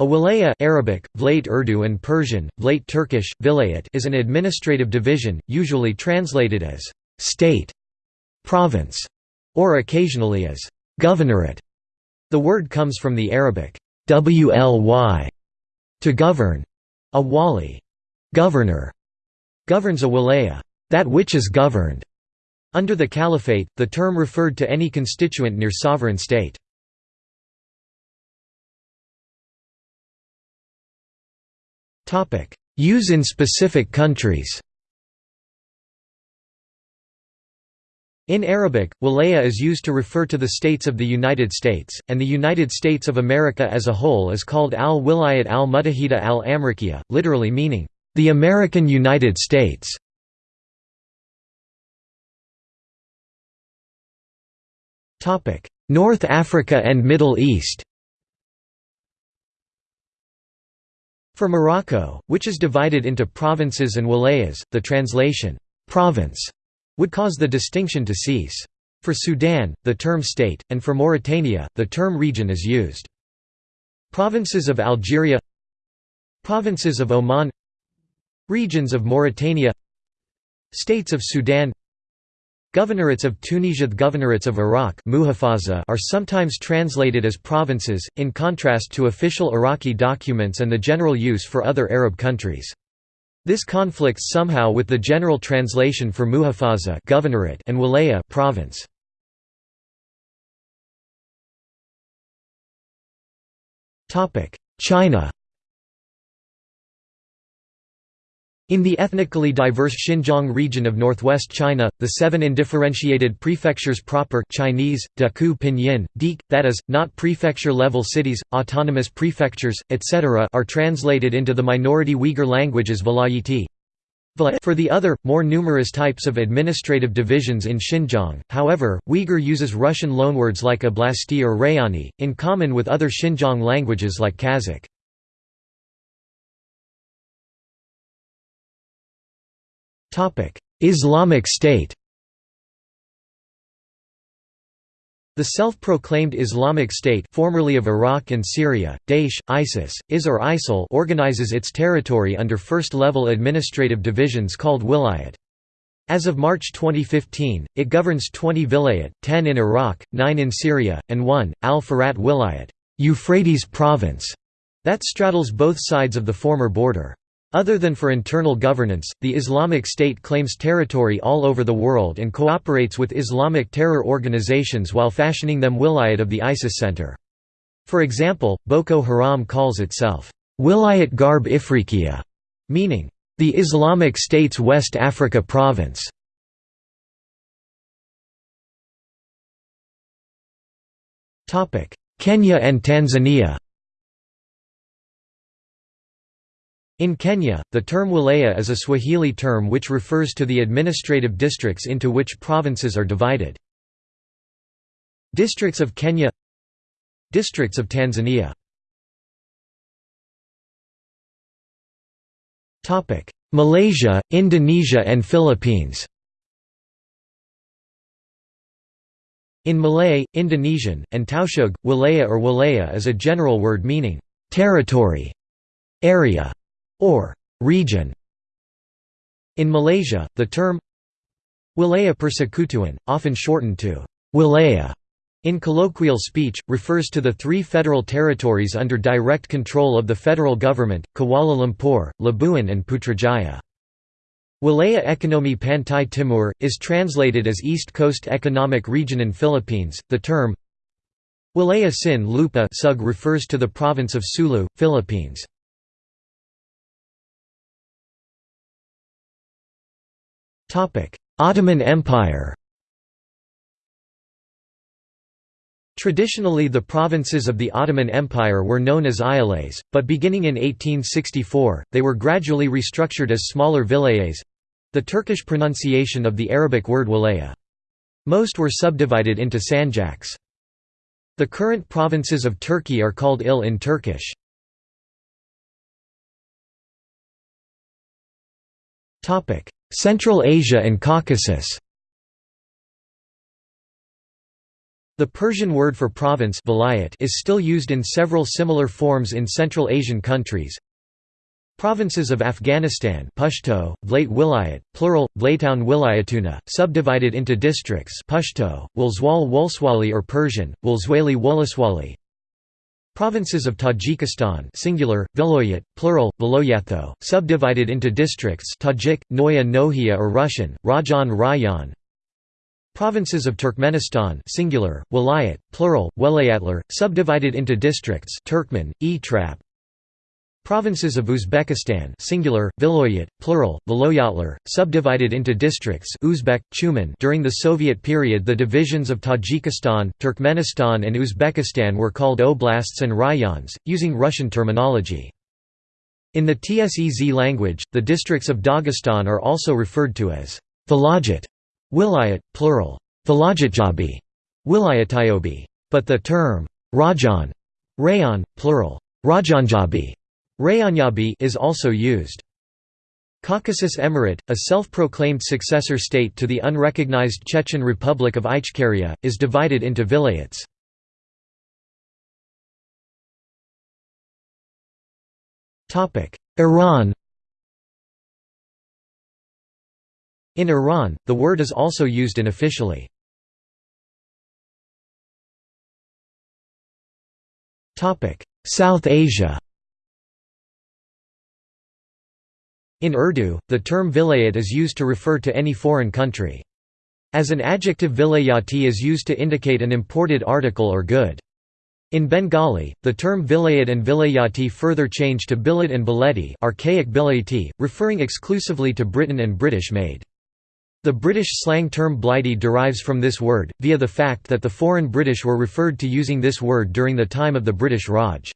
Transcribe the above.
A wilaya Arabic, Vlait Urdu and Persian, Vlait Turkish, vilayet is an administrative division, usually translated as «state», «province» or occasionally as «governorate». The word comes from the Arabic «wly» to govern. A wali governor", governs a wilaya that which is governed". Under the Caliphate, the term referred to any constituent near sovereign state. Use in specific countries. In Arabic, wilaya is used to refer to the states of the United States, and the United States of America as a whole is called al-Wilayat al-Mutahida al-Amrikiya, literally meaning, the American United States. North Africa and Middle East For Morocco, which is divided into provinces and wilayas, the translation, province, would cause the distinction to cease. For Sudan, the term state, and for Mauritania, the term region is used. Provinces of Algeria Provinces of Oman Regions of Mauritania States of Sudan Governorates of Tunisia The governorates of Iraq are sometimes translated as provinces, in contrast to official Iraqi documents and the general use for other Arab countries. This conflicts somehow with the general translation for muhafaza governorate and wilaya province. China In the ethnically diverse Xinjiang region of northwest China, the seven indifferentiated prefectures proper Chinese, Daku Pinyin, Dik, that is, not prefecture-level cities, autonomous prefectures, etc. are translated into the minority Uyghur language as. For the other, more numerous types of administrative divisions in Xinjiang, however, Uyghur uses Russian loanwords like oblasti or rayani, in common with other Xinjiang languages like Kazakh. Islamic State The self-proclaimed Islamic State formerly of Iraq and Syria, Daesh, ISIS, IS or ISIL organizes its territory under first-level administrative divisions called wilayat. As of March 2015, it governs 20 vilayat, 10 in Iraq, 9 in Syria, and 1, al-Farat wilayat Euphrates province", that straddles both sides of the former border. Other than for internal governance, the Islamic State claims territory all over the world and cooperates with Islamic terror organizations while fashioning them wilayat of the ISIS center. For example, Boko Haram calls itself, Wilayat Garb Ifriqiya, meaning, the Islamic State's West Africa province. Kenya and Tanzania In Kenya, the term wilaya is a Swahili term which refers to the administrative districts into which provinces are divided. Districts of Kenya Districts of Tanzania. Malaysia, Indonesia and Philippines. In Malay, Indonesian, and Tausug, wilaya or wilaya is a general word meaning, "...territory", area, or region. In Malaysia, the term Wilaya Persekutuan, often shortened to Wilaya in colloquial speech, refers to the three federal territories under direct control of the federal government, Kuala Lumpur, Labuan and Putrajaya. Wilaya Ekonomi Pantai Timur, is translated as East Coast Economic Region in Philippines. The term Wilaya Sin Lupa refers to the province of Sulu, Philippines. Ottoman Empire Traditionally the provinces of the Ottoman Empire were known as Eyalets, but beginning in 1864, they were gradually restructured as smaller vilayets—the Turkish pronunciation of the Arabic word wilaya. Most were subdivided into sanjaks. The current provinces of Turkey are called il in Turkish. Central Asia and Caucasus The Persian word for province is still used in several similar forms in Central Asian countries. Provinces of Afghanistan Pashto, Vlayt Wilayat, plural, Vlaytown Wilayatuna, subdivided into districts Pashto, Wulzwal or Persian, Wulzwali Provinces of Tajikistan singular, Viloyat, plural, Viloyatho, subdivided into districts Tajik, Noya Nohia or Russian, Rajan Rayan. Provinces of Turkmenistan singular, Wilayat, plural, Welayatlar, subdivided into districts Turkmen, Etrap Provinces of Uzbekistan singular, Viloyat, plural, Viloyatlar, subdivided into districts Uzbek, tuman during the Soviet period the divisions of Tajikistan, Turkmenistan and Uzbekistan were called oblasts and rayons, using Russian terminology. In the Tsez language, the districts of Dagestan are also referred to as Vilayat, Wilayat, plural, Vilayatjabi, Wilayatayobi, but the term Rajan, Rayon, plural, Rajanjabi Rayanyabi is also used. Caucasus Emirate, a self-proclaimed successor state to the unrecognized Chechen Republic of Ichkeria, is divided into vilayets. Iran In Iran, the word is also used unofficially. South Asia In Urdu, the term vilayat is used to refer to any foreign country. As an adjective vilayati is used to indicate an imported article or good. In Bengali, the term vilayat and vilayati further change to bilat and bileti archaic bilati, referring exclusively to Britain and British-made. The British slang term blighty derives from this word, via the fact that the foreign British were referred to using this word during the time of the British Raj.